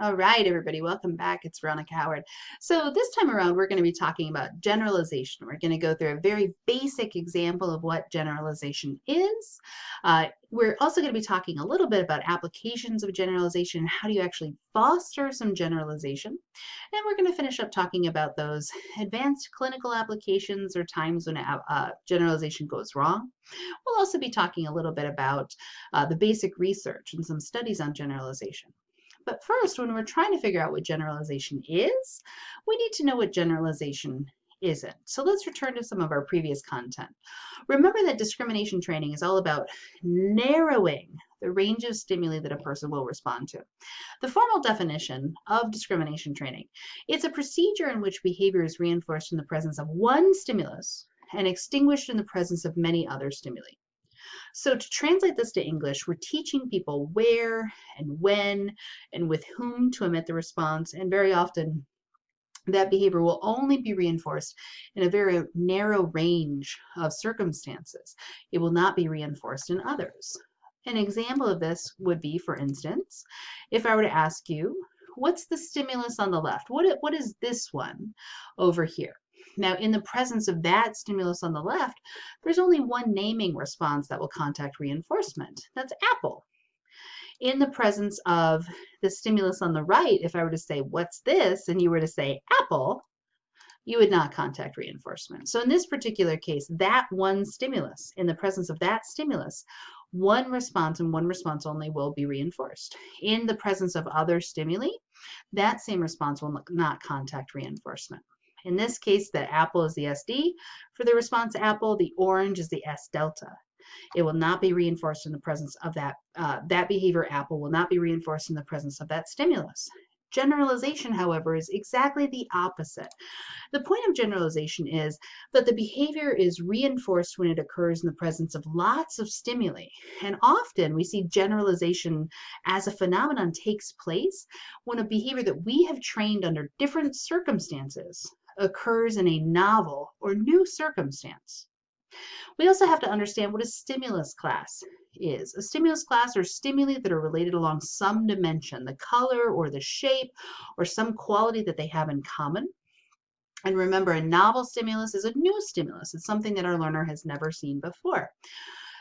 All right, everybody, welcome back. It's Veronica Howard. So this time around, we're going to be talking about generalization. We're going to go through a very basic example of what generalization is. Uh, we're also going to be talking a little bit about applications of generalization, how do you actually foster some generalization. And we're going to finish up talking about those advanced clinical applications or times when uh, generalization goes wrong. We'll also be talking a little bit about uh, the basic research and some studies on generalization. But first, when we're trying to figure out what generalization is, we need to know what generalization isn't. So let's return to some of our previous content. Remember that discrimination training is all about narrowing the range of stimuli that a person will respond to. The formal definition of discrimination training, it's a procedure in which behavior is reinforced in the presence of one stimulus and extinguished in the presence of many other stimuli. So to translate this to English, we're teaching people where and when and with whom to emit the response, and very often that behavior will only be reinforced in a very narrow range of circumstances. It will not be reinforced in others. An example of this would be, for instance, if I were to ask you, what's the stimulus on the left? What, what is this one over here? Now, in the presence of that stimulus on the left, there's only one naming response that will contact reinforcement. That's apple. In the presence of the stimulus on the right, if I were to say, what's this? And you were to say apple, you would not contact reinforcement. So in this particular case, that one stimulus, in the presence of that stimulus, one response and one response only will be reinforced. In the presence of other stimuli, that same response will not contact reinforcement. In this case, the apple is the SD. For the response apple, the orange is the S delta. It will not be reinforced in the presence of that, uh, that behavior apple will not be reinforced in the presence of that stimulus. Generalization, however, is exactly the opposite. The point of generalization is that the behavior is reinforced when it occurs in the presence of lots of stimuli. And often we see generalization as a phenomenon takes place when a behavior that we have trained under different circumstances occurs in a novel or new circumstance. We also have to understand what a stimulus class is. A stimulus class are stimuli that are related along some dimension, the color or the shape or some quality that they have in common. And remember, a novel stimulus is a new stimulus. It's something that our learner has never seen before.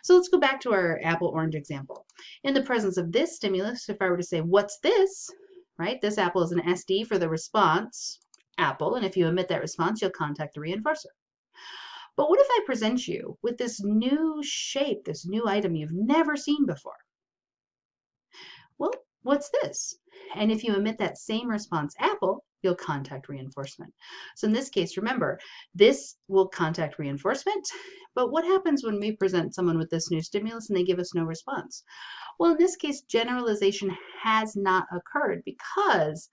So let's go back to our apple-orange example. In the presence of this stimulus, if I were to say, what's this? Right, this apple is an SD for the response apple, and if you emit that response, you'll contact the reinforcer. But what if I present you with this new shape, this new item you've never seen before? Well, what's this? And if you emit that same response, apple, you'll contact reinforcement. So in this case, remember, this will contact reinforcement, but what happens when we present someone with this new stimulus and they give us no response? Well, in this case, generalization has not occurred because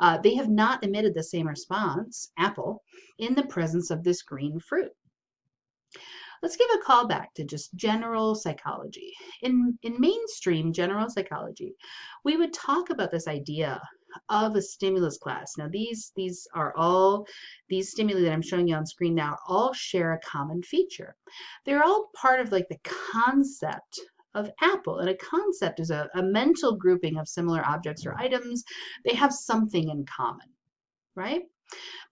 uh, they have not emitted the same response, apple, in the presence of this green fruit. Let's give a call back to just general psychology. In, in mainstream general psychology, we would talk about this idea of a stimulus class. Now these, these are all, these stimuli that I'm showing you on screen now all share a common feature. They're all part of like the concept of apple. And a concept is a, a mental grouping of similar objects or items. They have something in common, right?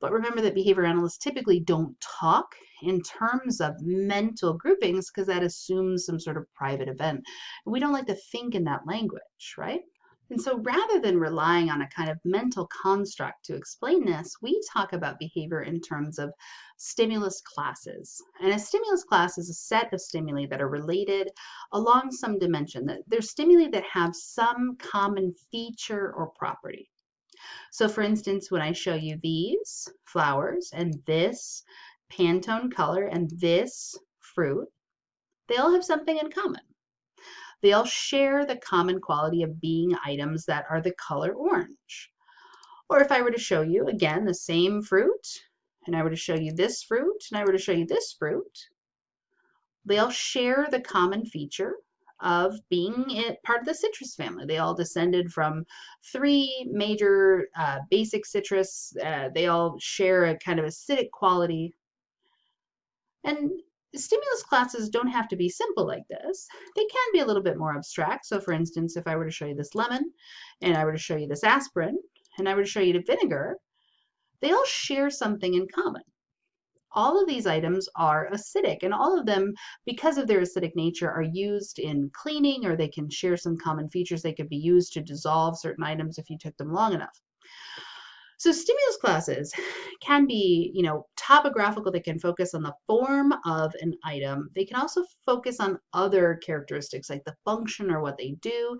But remember that behavior analysts typically don't talk in terms of mental groupings because that assumes some sort of private event. We don't like to think in that language, right? And so rather than relying on a kind of mental construct to explain this, we talk about behavior in terms of stimulus classes. And a stimulus class is a set of stimuli that are related along some dimension. They're stimuli that have some common feature or property. So for instance, when I show you these flowers and this Pantone color and this fruit, they all have something in common. They all share the common quality of being items that are the color orange. Or if I were to show you, again, the same fruit, and I were to show you this fruit, and I were to show you this fruit, they all share the common feature of being part of the citrus family. They all descended from three major uh, basic citrus. Uh, they all share a kind of acidic quality. And stimulus classes don't have to be simple like this. They can be a little bit more abstract. So for instance, if I were to show you this lemon, and I were to show you this aspirin, and I were to show you the vinegar, they all share something in common. All of these items are acidic, and all of them, because of their acidic nature, are used in cleaning, or they can share some common features. They could be used to dissolve certain items if you took them long enough. So stimulus classes can be, you know, topographical. They can focus on the form of an item. They can also focus on other characteristics like the function or what they do.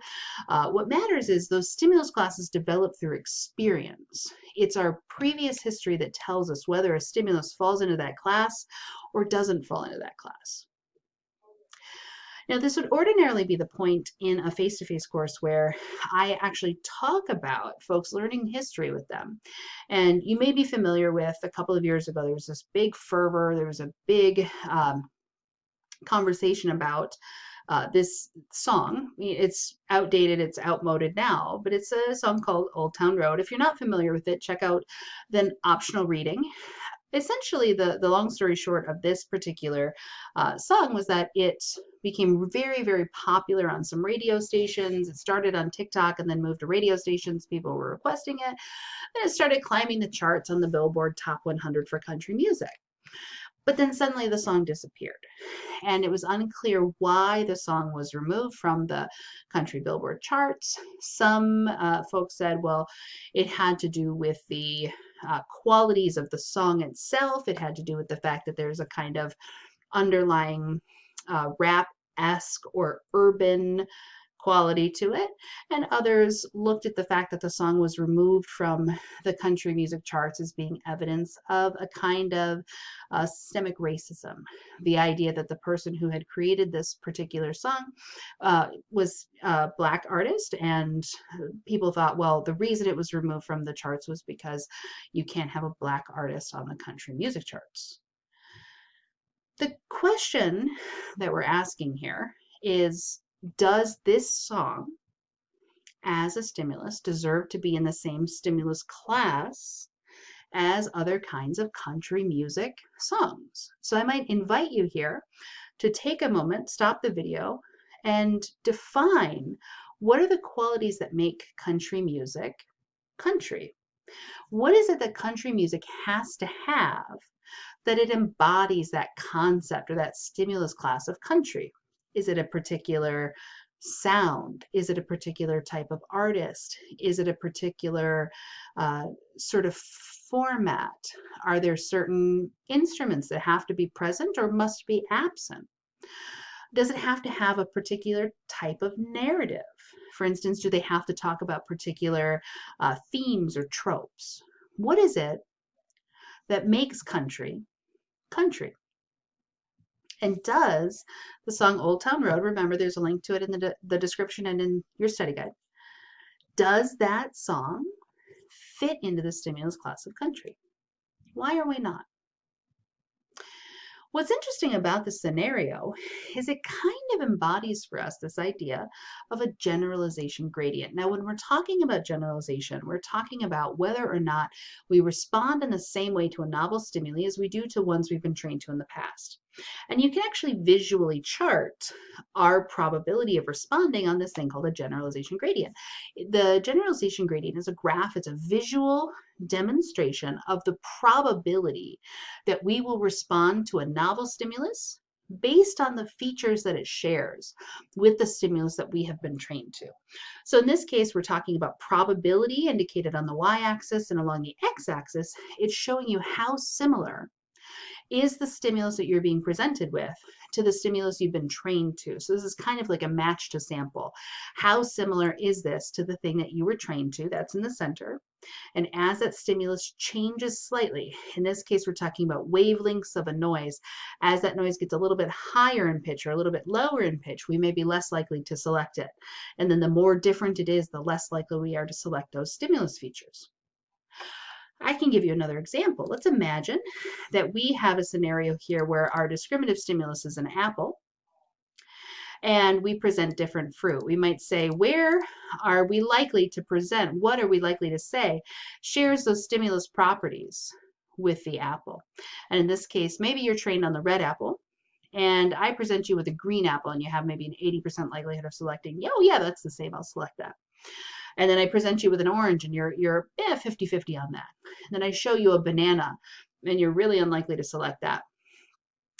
Uh, what matters is those stimulus classes develop through experience. It's our previous history that tells us whether a stimulus falls into that class or doesn't fall into that class. Now, this would ordinarily be the point in a face-to-face -face course where I actually talk about folks learning history with them. And you may be familiar with a couple of years ago, there was this big fervor, there was a big um, conversation about uh, this song. It's outdated, it's outmoded now, but it's a song called Old Town Road. If you're not familiar with it, check out the optional reading essentially the the long story short of this particular uh, song was that it became very very popular on some radio stations it started on tiktok and then moved to radio stations people were requesting it and it started climbing the charts on the billboard top 100 for country music but then suddenly the song disappeared. And it was unclear why the song was removed from the country billboard charts. Some uh, folks said, well, it had to do with the uh, qualities of the song itself. It had to do with the fact that there's a kind of underlying uh, rap esque or urban quality to it, and others looked at the fact that the song was removed from the country music charts as being evidence of a kind of uh, systemic racism. The idea that the person who had created this particular song uh, was a black artist, and people thought, well, the reason it was removed from the charts was because you can't have a black artist on the country music charts. The question that we're asking here is does this song as a stimulus deserve to be in the same stimulus class as other kinds of country music songs? So I might invite you here to take a moment, stop the video, and define what are the qualities that make country music country? What is it that country music has to have that it embodies that concept or that stimulus class of country? Is it a particular sound? Is it a particular type of artist? Is it a particular uh, sort of format? Are there certain instruments that have to be present or must be absent? Does it have to have a particular type of narrative? For instance, do they have to talk about particular uh, themes or tropes? What is it that makes country country? And does the song Old Town Road, remember there's a link to it in the, de the description and in your study guide, does that song fit into the stimulus class of country? Why are we not? What's interesting about this scenario is it kind of embodies for us this idea of a generalization gradient. Now, when we're talking about generalization, we're talking about whether or not we respond in the same way to a novel stimuli as we do to ones we've been trained to in the past. And you can actually visually chart our probability of responding on this thing called a generalization gradient. The generalization gradient is a graph, it's a visual demonstration of the probability that we will respond to a novel stimulus based on the features that it shares with the stimulus that we have been trained to. So in this case, we're talking about probability indicated on the y-axis and along the x-axis, it's showing you how similar is the stimulus that you're being presented with to the stimulus you've been trained to. So this is kind of like a match to sample. How similar is this to the thing that you were trained to? That's in the center. And as that stimulus changes slightly, in this case, we're talking about wavelengths of a noise. As that noise gets a little bit higher in pitch or a little bit lower in pitch, we may be less likely to select it. And then the more different it is, the less likely we are to select those stimulus features. I can give you another example. Let's imagine that we have a scenario here where our discriminative stimulus is an apple and we present different fruit. We might say, where are we likely to present? What are we likely to say shares those stimulus properties with the apple? And in this case, maybe you're trained on the red apple and I present you with a green apple and you have maybe an 80% likelihood of selecting, oh yeah, that's the same, I'll select that. And then I present you with an orange and you're, you're eh, 50-50 on that. And then I show you a banana and you're really unlikely to select that.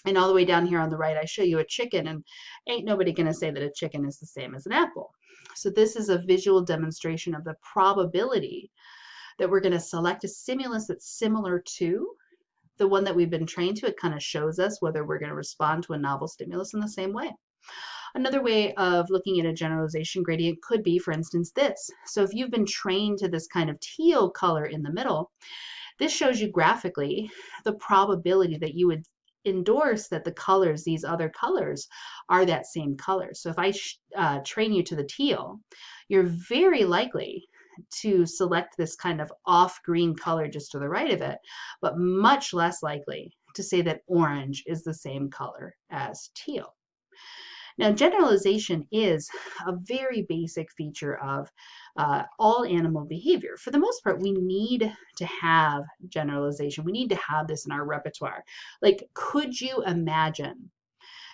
And all the way down here on the right, I show you a chicken and ain't nobody gonna say that a chicken is the same as an apple. So this is a visual demonstration of the probability that we're gonna select a stimulus that's similar to the one that we've been trained to, it kind of shows us whether we're going to respond to a novel stimulus in the same way. Another way of looking at a generalization gradient could be, for instance, this. So if you've been trained to this kind of teal color in the middle, this shows you graphically the probability that you would endorse that the colors, these other colors, are that same color. So if I uh, train you to the teal, you're very likely to select this kind of off green color just to the right of it, but much less likely to say that orange is the same color as teal. Now, generalization is a very basic feature of uh, all animal behavior. For the most part, we need to have generalization. We need to have this in our repertoire. Like, could you imagine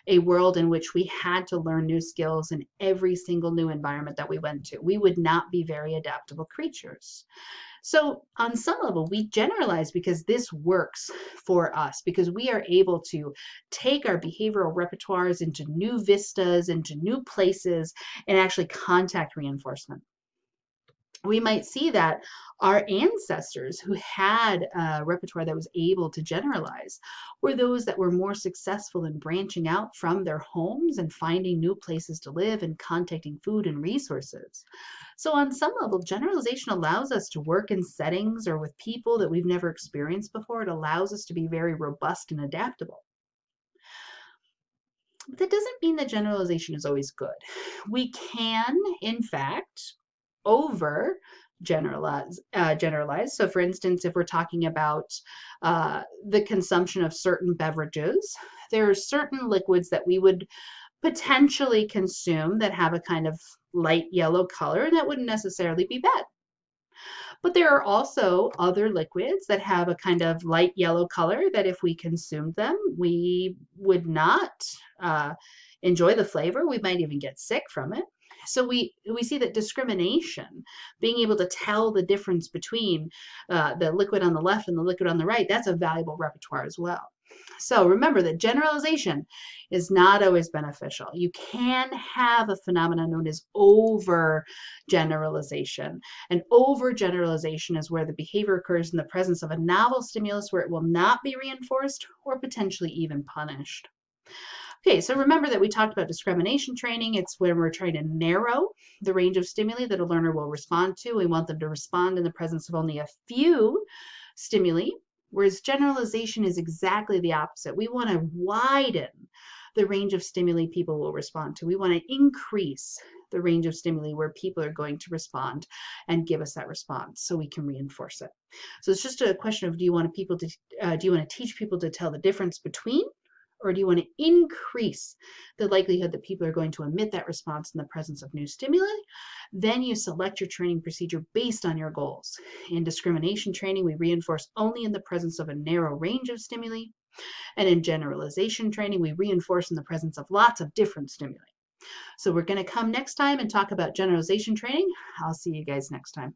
a world in which we had to learn new skills in every single new environment that we went to. We would not be very adaptable creatures. So, on some level, we generalize because this works for us, because we are able to take our behavioral repertoires into new vistas, into new places, and actually contact reinforcement we might see that our ancestors who had a repertoire that was able to generalize were those that were more successful in branching out from their homes and finding new places to live and contacting food and resources. So on some level, generalization allows us to work in settings or with people that we've never experienced before. It allows us to be very robust and adaptable. But that doesn't mean that generalization is always good. We can, in fact, over generalize, uh, generalize. So for instance, if we're talking about uh, the consumption of certain beverages, there are certain liquids that we would potentially consume that have a kind of light yellow color and that wouldn't necessarily be bad. But there are also other liquids that have a kind of light yellow color that if we consumed them, we would not uh, enjoy the flavor. We might even get sick from it. So we we see that discrimination, being able to tell the difference between uh, the liquid on the left and the liquid on the right, that's a valuable repertoire as well. So remember that generalization is not always beneficial. You can have a phenomenon known as overgeneralization. And overgeneralization is where the behavior occurs in the presence of a novel stimulus where it will not be reinforced or potentially even punished. Okay, so remember that we talked about discrimination training. It's when we're trying to narrow the range of stimuli that a learner will respond to. We want them to respond in the presence of only a few stimuli, whereas generalization is exactly the opposite. We want to widen the range of stimuli people will respond to. We want to increase the range of stimuli where people are going to respond and give us that response so we can reinforce it. So it's just a question of do you want people to uh, do you want to teach people to tell the difference between or do you want to increase the likelihood that people are going to emit that response in the presence of new stimuli? Then you select your training procedure based on your goals. In discrimination training, we reinforce only in the presence of a narrow range of stimuli. And in generalization training, we reinforce in the presence of lots of different stimuli. So we're going to come next time and talk about generalization training. I'll see you guys next time.